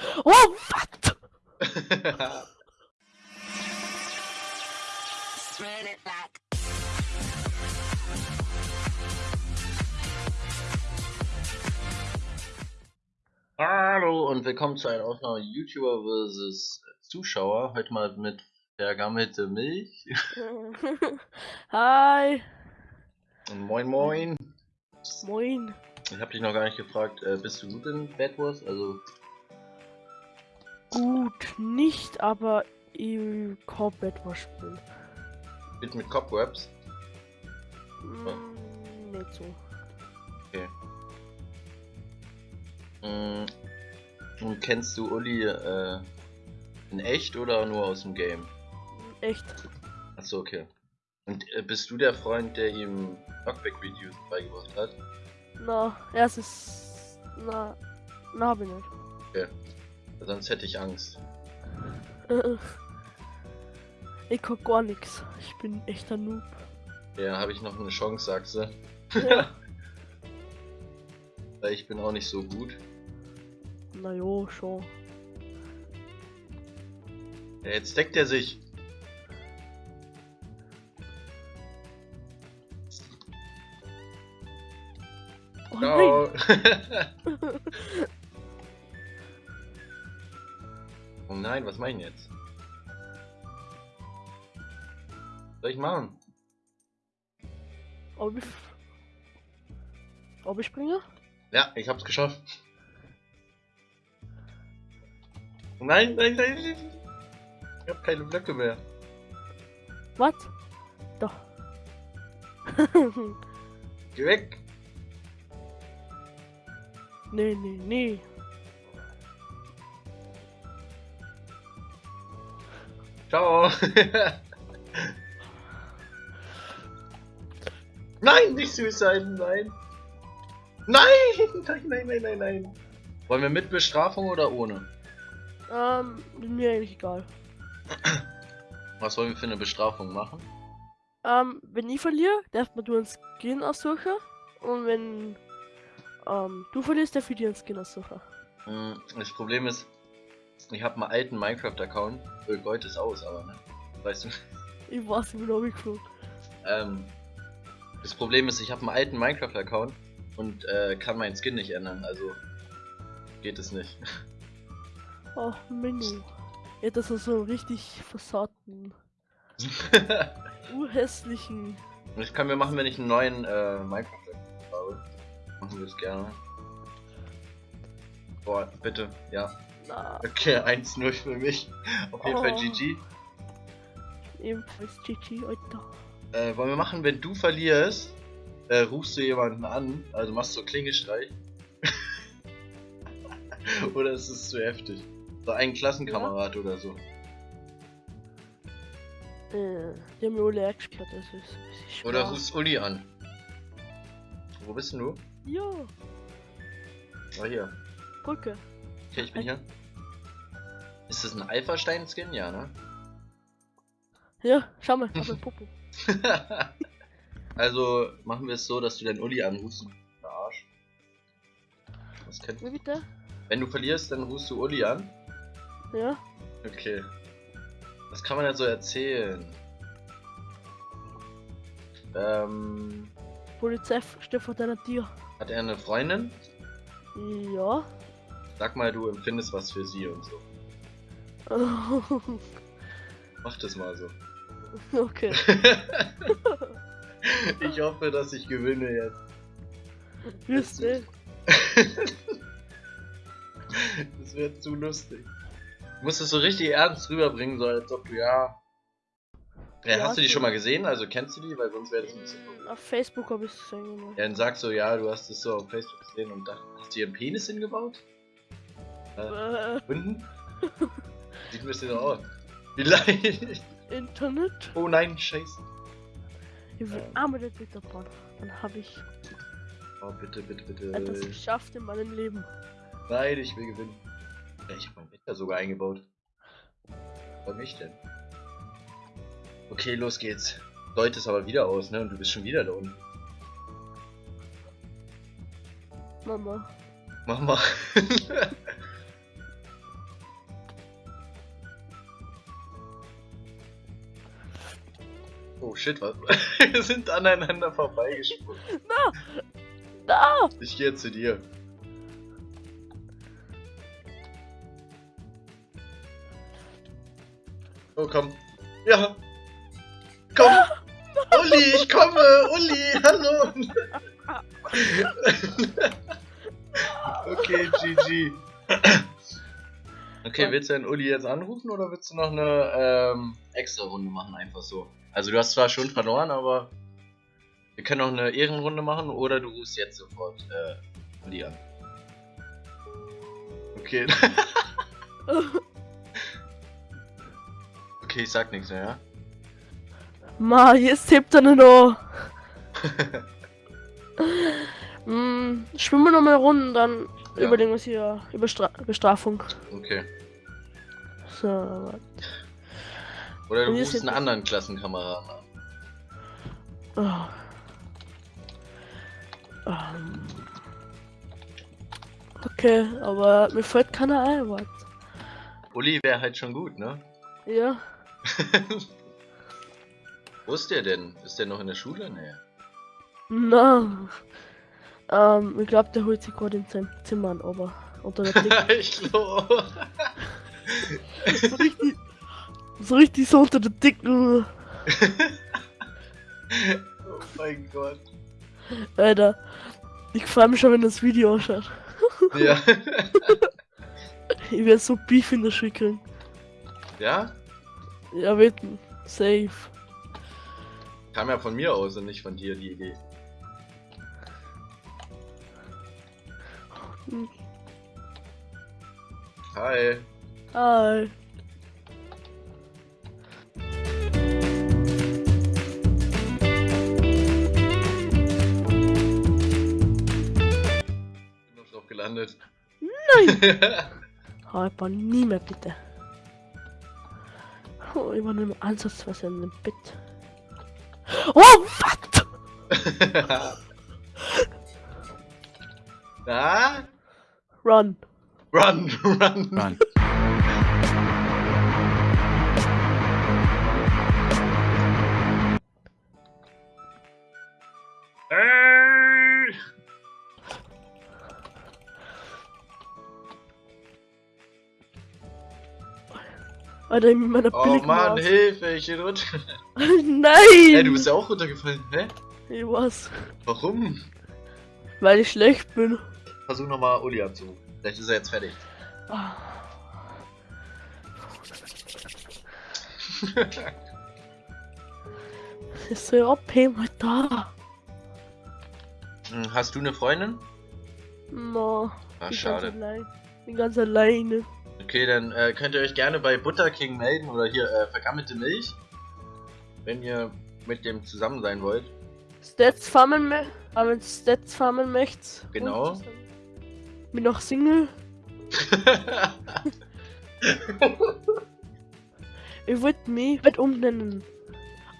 Oh, was? Hallo und willkommen zu einer Aufnahme YouTuber vs. Zuschauer. Heute mal mit vergammelte Milch. Hi. Und moin moin. Moin. Ich habe dich noch gar nicht gefragt, äh, bist du gut in Bad Wars? Also Gut, nicht, aber im Combat was spielen. mit mit Cobwebs? Mm, nicht so. Okay. Mm, Und kennst du Uli äh, in echt oder nur aus dem Game? Echt. Achso, okay. Und äh, bist du der Freund, der ihm Knockback-Videos beigebracht hat? Na, erstes. Na, na, hab ich nicht. Sonst hätte ich Angst. Äh, Ich guck gar nix. Ich bin echter Noob. Ja, habe ich noch eine Chance, sagst du? Ja. Weil ich bin auch nicht so gut. Na jo, schon. Ja, jetzt deckt er sich. Oh. Ciao. oh nein, was mach ich denn jetzt? Was soll ich machen? Ob ich. Ob ich springe? Ja, ich hab's geschafft. Nein, nein, nein. nein. Ich hab keine Blöcke mehr. Was? Doch. Geh weg. nee, nee, nee. Ciao. nein, nicht Suicide, nein. Nein, nein, nein, nein, nein, nein. Wollen wir mit Bestrafung oder ohne? Ähm, mir eigentlich egal. Was wollen wir für eine Bestrafung machen? Ähm, wenn ich verliere, darf man du einen Skin aussuchen. Und wenn ähm, du verlierst, darf ich dir einen Skin aussuchen. Hm, Das Problem ist, ich habe einen alten Minecraft-Account. Äh, Gold ist aus, aber ne? Weißt du? Ich bin auch geflogen. Ähm, das Problem ist, ich habe einen alten Minecraft-Account und äh, kann meinen Skin nicht ändern, also geht es nicht. Oh, Menü. Ja, das ist so richtig versauten, urhässlichen. das können wir machen, wenn ich einen neuen äh, Minecraft-Account habe. Machen wir es gerne. Boah, bitte, ja. Okay, 1-0 für mich. Auf jeden Fall Oh. GG. ebenfalls GG, Alter. Äh, wollen wir machen, wenn du verlierst, äh, rufst du jemanden an, also machst du Klingelstreich. oder ist es zu heftig? So einen Klassenkamerad oder so. Äh, haben mir alle eingesperrt, das ist ein bisschen Oder rufst Uli an. Wo bist denn du? Ja, Ah, hier. Brücke. Okay, ich bin hier. Ist das ein Alpha-Stein-Skin? Ja, ne? Ja, schau mal, schau mal, Popo. also machen wir es so, dass du deinen Uli anrufst. Der Arsch. Was kennt Wie bitte? Wenn du verlierst, dann rufst du Uli an. Ja? Okay. Was kann man denn so erzählen? Ähm, Polizei steht vor deiner Tür. hat er eine Freundin? Ja. Sag mal, du empfindest was für sie und so. Mach das mal so. okay. ich hoffe, dass ich gewinne jetzt. Wirst du? Das wird zu lustig. Du musst es so richtig ernst rüberbringen, so als ob du ja. Ja, Ja, hast du die schon mal gesehen? Also kennst du die? Weil sonst wäre das ein bisschen. komisch. Auf Facebook habe ich es gesehen. Ja, dann sagst du, ja, du hast es so auf Facebook gesehen und dacht, hast du einen Penis hingebaut? Äh, unten? Sieht ein bisschen so aus. Vielleicht. Internet? Oh nein, scheiße. Ich will Ähm. einmal den Twitter bauen. Dann habe ich Oh, bitte, bitte, bitte. etwas geschafft in meinem Leben. Nein, ich will gewinnen. Ja, ich habe mein Bett da sogar eingebaut. Bei mich denn? Okay, los geht's. Deut es aber wieder aus, ne? Und du bist schon wieder da unten. Mama. Mach shit, was? Wir sind aneinander vorbeigesprungen. Da! Ich gehe zu dir. Oh, komm. Ja. Komm. Uli, ich komme. Uli, hallo. okay, GG. Okay, willst du den Uli jetzt anrufen oder willst du noch eine ähm, extra Runde machen, einfach so? Also du hast zwar schon verloren, aber wir können noch eine Ehrenrunde machen oder du rufst jetzt sofort äh, Uli an. Okay. okay, ich sag nichts mehr, ja? Ma, jetzt hebt er noch. hm, schwimmen wir noch mal Runden, dann Ja. überlegen wir hier über Stra Bestrafung. Okay. So, warte. Oder du rufst sind- einen anderen Klassenkameraden an. Ah. Ähm. Okay, aber mir fällt keiner ein, was. Uli wäre halt schon gut, ne? Ja. Wo ist der denn? Ist der noch in der Schule? Nee. Na. Ähm, ich glaube, der holt sich gerade in seinem Zimmer an, aber unter der Decke. ich glaube. so richtig. So richtig so unter der Decke. oh mein Gott. Alter. Ich freue mich schon, wenn das Video ausschaut. Ja. Ich werde so Beef in der Schule kriegen. ja? Ja, wetten. Safe. Kam ja von mir aus und nicht von dir die Idee. Hm. Hi. Hi. Gelandet. Nein! Hyper, nie mehr bitte. Oh, ich war mehr ansatzweise in dem Bett. Oh, was? Na? Run. Run, run. Run. Ey! Alter, mit meiner Oh. Mann, Hilfe, ich bin runter. Nein! Ey, du bist ja auch runtergefallen. Hä? Ich was? Warum? Weil ich schlecht bin. Versuch nochmal Uli anzurufen. Vielleicht ist er jetzt fertig. Ah. Ist so OP mal da. Hm, Hast du eine Freundin? No. Bin schade. Ganz. Bin ganz alleine. Okay, dann äh, könnt ihr euch gerne bei Butter King melden oder hier äh, vergammelte Milch. Wenn ihr mit dem zusammen sein wollt. Stats farmen, me aber wenn Stats farmen möchtest. Genau. Bin noch Single. Ich wollte mich weit umnennen.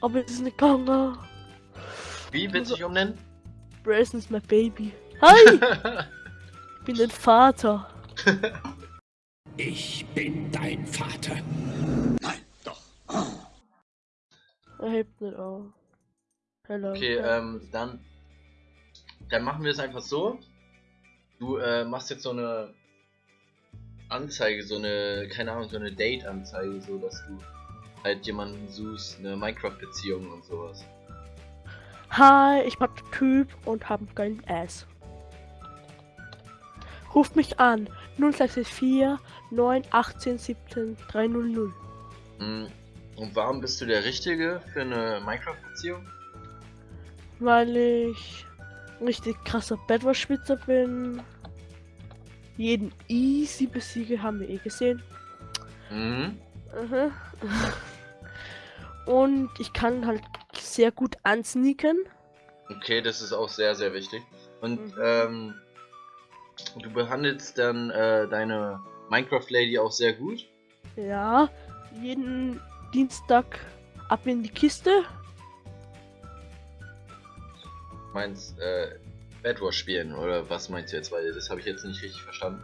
Aber es ist nicht gegangen. Wie willst du dich umnennen? Bryson ist mein Baby. Hi! ich bin dein Vater. Ich bin dein Vater. Er hebt nicht auf. Hello. okay, ähm, dann, dann machen wir es einfach so. Du äh, machst jetzt so eine Anzeige, so eine, keine Ahnung, so eine Date-Anzeige, so dass du halt jemanden suchst, eine Minecraft-Beziehung und sowas. Hi, ich bin Typ und hab kein Ass. Ruft mich an. 0664 918 17 300. Hm, Und warum bist du der Richtige für eine Minecraft-Beziehung? Weil ich richtig krasser Bedwars-Spitzer bin. Jeden easy besiege, haben wir eh gesehen. Mhm. Und ich kann halt sehr gut ansneaken. Okay, das ist auch sehr, sehr wichtig. Und Mhm. ähm, du behandelst dann äh, deine Minecraft-Lady auch sehr gut. Ja, jeden Dienstag ab in die Kiste. Meinst äh, Bedwars spielen oder was meinst du jetzt? Weil das habe ich jetzt nicht richtig verstanden.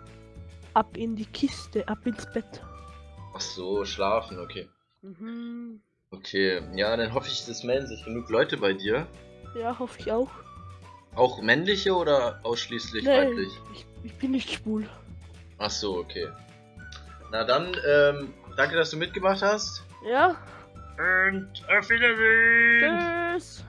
Ab in die Kiste, ab ins Bett. Ach so, schlafen, okay. Mhm. Okay, ja, dann hoffe ich, es melden sich genug Leute bei dir. Ja, hoffe ich auch. Auch männliche oder ausschließlich Nee, weiblich? ich, ich bin nicht schwul. Ach so, okay. Na dann, ähm, danke, dass du mitgemacht hast. Ja, Und auf Wiedersehen! tschüss.